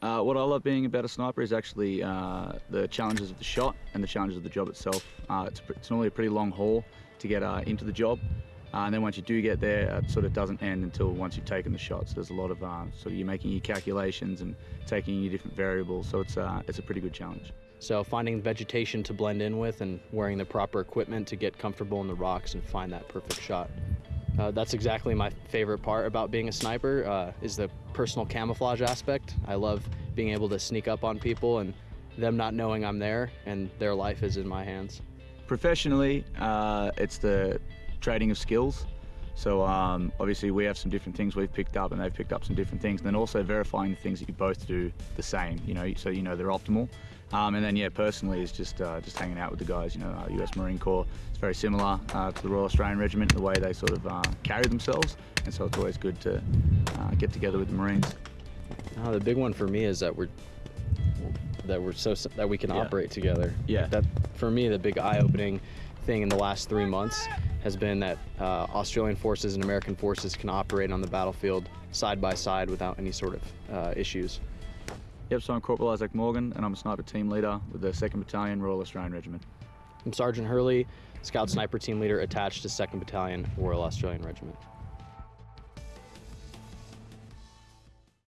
Uh, what I love being about a sniper is actually uh, the challenges of the shot and the challenges of the job itself. Uh, it's, it's, normally a pretty long haul to get uh, into the job. Uh, and then once you do get there, it sort of doesn't end until once you've taken the shots. There's a lot of uh, sort of you're making your calculations and taking your different variables. So it's it's a pretty good challenge. So finding vegetation to blend in with and wearing the proper equipment to get comfortable in the rocks and find that perfect shot. Uh, that's exactly my favorite part about being a sniper uh, is the personal camouflage aspect. I love being able to sneak up on people and them not knowing I'm there and their life is in my hands. Professionally, uh, it's the trading of skills. So um, obviously we have some different things we've picked up and they've picked up some different things and then also verifying the things that you both do the same, you know, so you know they're optimal. Um, and then yeah, personally is just uh, just hanging out with the guys. You know, uh, U.S. Marine Corps. It's very similar uh, to the Royal Australian Regiment, in the way they sort of uh, carry themselves, and so it's always good to uh, get together with the Marines. Oh, the big one for me is that we're that we're so that we can yeah. operate together. Yeah. That for me, the big eye-opening thing in the last three months has been that uh, Australian forces and American forces can operate on the battlefield side by side without any sort of issues. Yep, so I'm Corporal Isaac Morgan and I'm a sniper team leader with the 2nd Battalion Royal Australian Regiment. I'm Sergeant Hurley, Scout Sniper Team Leader attached to 2nd Battalion Royal Australian Regiment.